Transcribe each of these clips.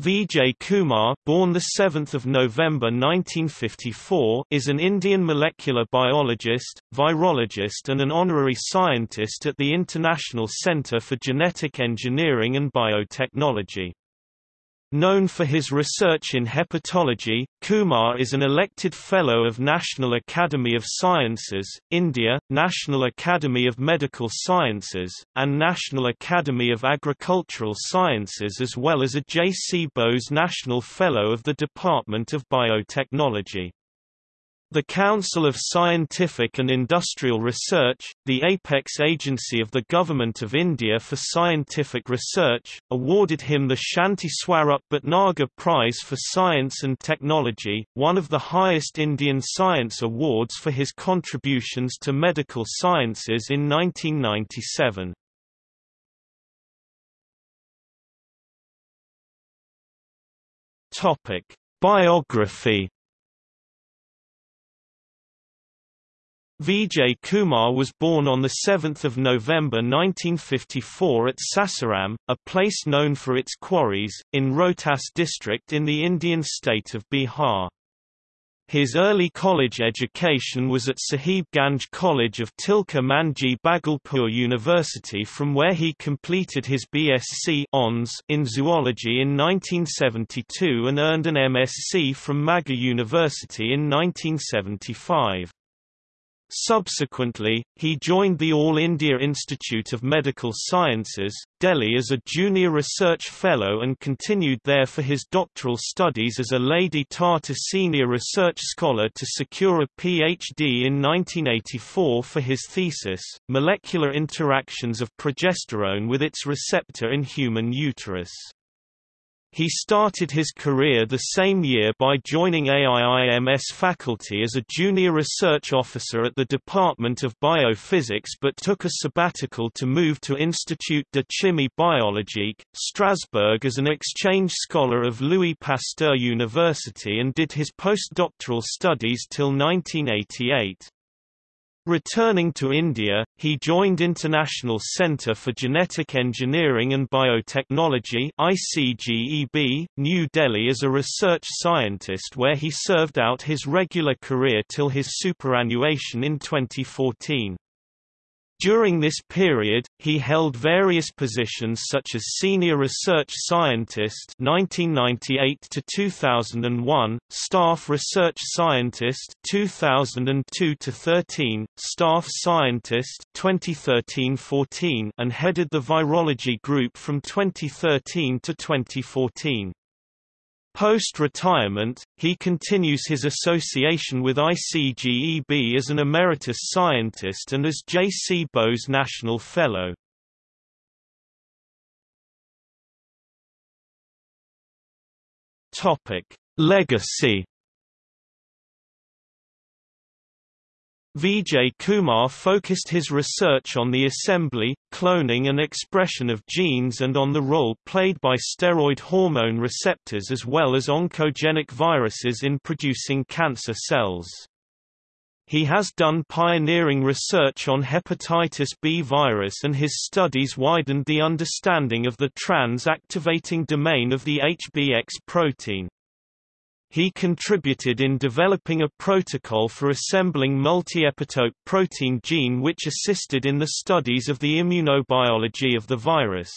Vijay Kumar, born 7 November 1954, is an Indian molecular biologist, virologist and an honorary scientist at the International Centre for Genetic Engineering and Biotechnology. Known for his research in hepatology, Kumar is an elected Fellow of National Academy of Sciences, India, National Academy of Medical Sciences, and National Academy of Agricultural Sciences as well as a J. C. Bose National Fellow of the Department of Biotechnology. The Council of Scientific and Industrial Research, the apex agency of the Government of India for Scientific Research, awarded him the Shanti Swarup Bhatnagar Prize for Science and Technology, one of the highest Indian science awards for his contributions to medical sciences in 1997. Biography Vijay Kumar was born on 7 November 1954 at Sasaram, a place known for its quarries, in Rohtas district in the Indian state of Bihar. His early college education was at Sahib Ganj College of Tilka Manjhi Bhagalpur University from where he completed his BSc in zoology in 1972 and earned an MSc from Magadh University in 1975. Subsequently, he joined the All India Institute of Medical Sciences, Delhi as a junior research fellow and continued there for his doctoral studies as a Lady Tata Senior Research Scholar to secure a PhD in 1984 for his thesis, Molecular Interactions of Progesterone with its Receptor in Human Uterus. He started his career the same year by joining AIIMS faculty as a junior research officer at the Department of Biophysics but took a sabbatical to move to Institut de Chimie Biologique, Strasbourg as an exchange scholar of Louis Pasteur University and did his postdoctoral studies till 1988. Returning to India, he joined International Centre for Genetic Engineering and Biotechnology ICGEB, New Delhi as a research scientist where he served out his regular career till his superannuation in 2014. During this period, he held various positions such as Senior Research Scientist 1998 to 2001, Staff Research Scientist 2002 to 13, Staff Scientist 2013-14, and headed the Virology Group from 2013 to 2014. Post-retirement, he continues his association with ICGEB as an emeritus scientist and as J. C. Bose National Fellow. Legacy Vijay Kumar focused his research on the assembly, cloning and expression of genes and on the role played by steroid hormone receptors as well as oncogenic viruses in producing cancer cells. He has done pioneering research on hepatitis B virus and his studies widened the understanding of the trans-activating domain of the HBX protein. He contributed in developing a protocol for assembling multi-epitope protein gene which assisted in the studies of the immunobiology of the virus.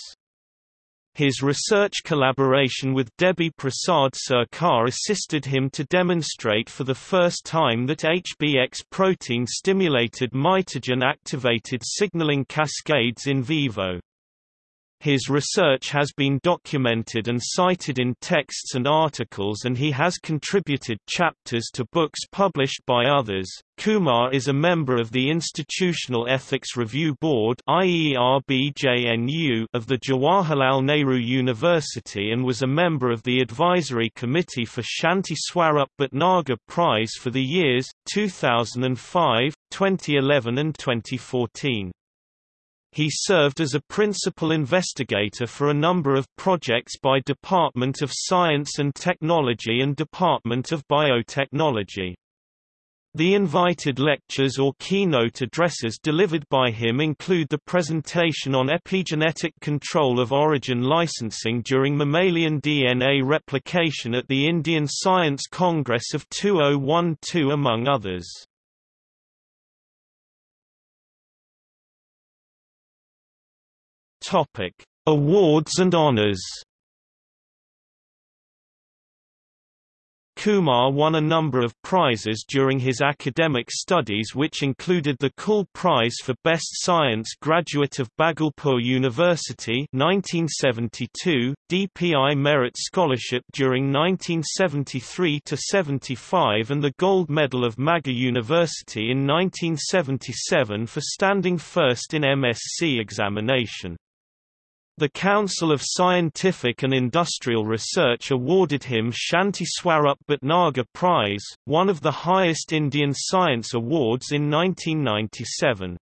His research collaboration with Debi Prasad Sarkar assisted him to demonstrate for the first time that HBX protein stimulated mitogen-activated signaling cascades in vivo. His research has been documented and cited in texts and articles, and he has contributed chapters to books published by others. Kumar is a member of the Institutional Ethics Review Board of the Jawaharlal Nehru University and was a member of the Advisory Committee for Shanti Swarup Bhatnagar Prize for the years 2005, 2011 and 2014. He served as a principal investigator for a number of projects by Department of Science and Technology and Department of Biotechnology. The invited lectures or keynote addresses delivered by him include the presentation on epigenetic control of origin licensing during mammalian DNA replication at the Indian Science Congress of 2012 among others. Awards and honors Kumar won a number of prizes during his academic studies which included the Kull Prize for Best Science Graduate of Bhagalpur University 1972, DPI Merit Scholarship during 1973–75 and the Gold Medal of Magadh University in 1977 for standing first in MSc examination. The Council of Scientific and Industrial Research awarded him Shanti Swarup Bhatnagar Prize, one of the highest Indian science awards in 1997.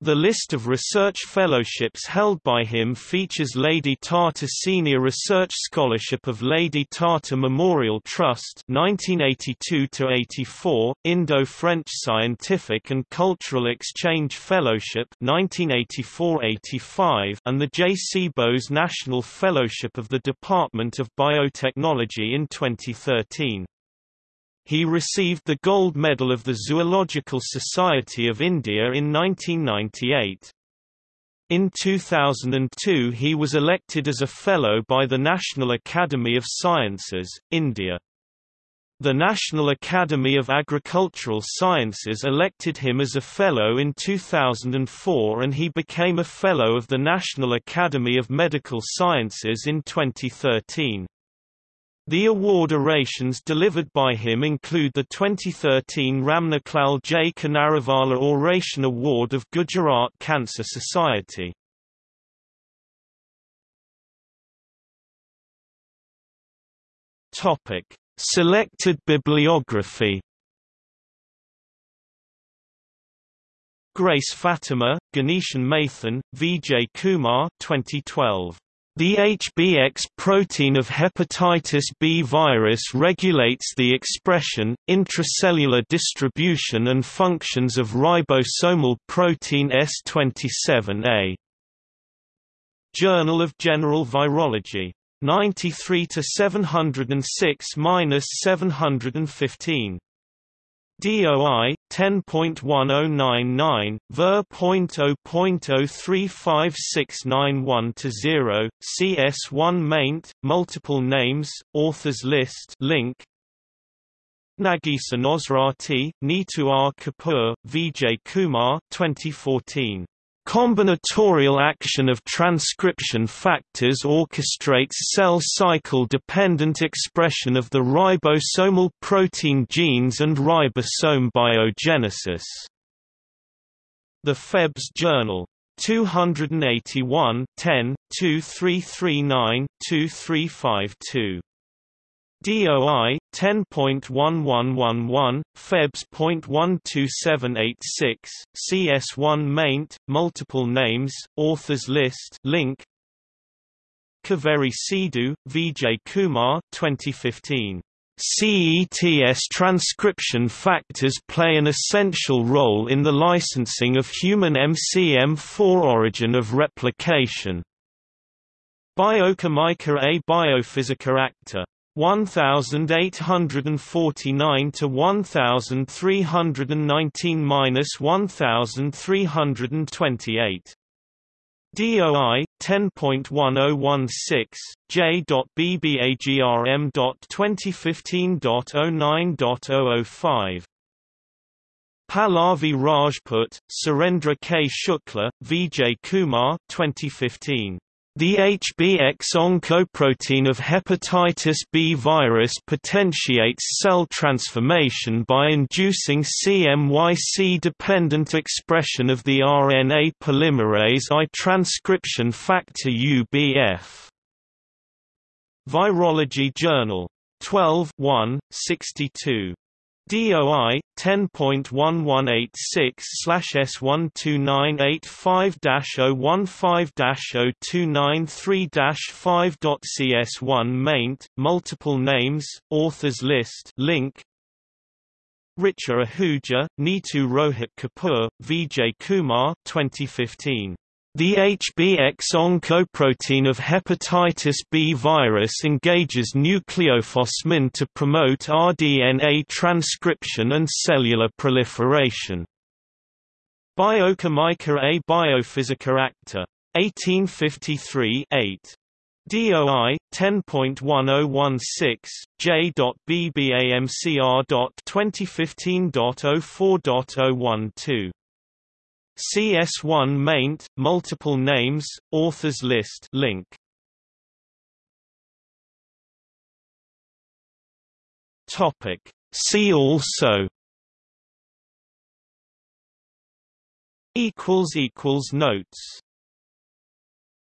The list of research fellowships held by him features Lady Tata Senior Research Scholarship of Lady Tata Memorial Trust 1982-84, Indo-French Scientific and Cultural Exchange Fellowship 1984-85, and the J. C. Bose National Fellowship of the Department of Biotechnology in 2013. He received the Gold Medal of the Zoological Society of India in 1998. In 2002 he was elected as a Fellow by the National Academy of Sciences, India. The National Academy of Agricultural Sciences elected him as a Fellow in 2004 and he became a Fellow of the National Academy of Medical Sciences in 2013. The award orations delivered by him include the 2013 Ramnaklal J. Kanarivala Oration Award of Gujarat Cancer Society. Topic: Selected bibliography. Grace Fatima, Ganeshan Mathan, Vijay Kumar 2012. The HBX protein of hepatitis B virus regulates the expression, intracellular distribution and functions of ribosomal protein S27A. Journal of General Virology. 93 to 706-715. DOI 10.1099 ver.0.035691 to 0 CS1 maint multiple names authors list link. Nagisa Nosrati Neetu R. Kapoor Vijay Kumar 2014 Combinatorial action of transcription factors orchestrates cell cycle-dependent expression of the ribosomal protein genes and ribosome biogenesis. The Febs Journal. 281 10, 2339 2352 DOI 10.1111 Febs.12786 CS1 maint multiple names authors list link. Kaveri Sidhu Vijay Kumar 2015 CETS transcription factors play an essential role in the licensing of human MCM4 origin of replication. Biochimica A Biophysica Acta 1849 to 1319 minus 1328. DOI 10.1016 J.BBAGRM.2015.09.005 Pallavi Rajput, Surendra K. Shukla, Vijay Kumar 2015 the HBX oncoprotein of hepatitis B virus potentiates cell transformation by inducing CMYC-dependent expression of the RNA polymerase I transcription factor UBF. Virology Journal. 12 1, 62. DOI 10.1186/S12985-015-0293-5.CS1 maint multiple names authors list link Richa Ahuja, Neetu Rohit Kapoor, Vijay Kumar 2015. The HBx oncoprotein of hepatitis B virus engages nucleophosmin to promote rDNA transcription and cellular proliferation. Biochimica A Biophysica Acta. 1853 8. DOI 10.1016 J.BBAMCR.2015.04.012 CS1 maint, multiple names, authors list link. Topic. See also equals equals notes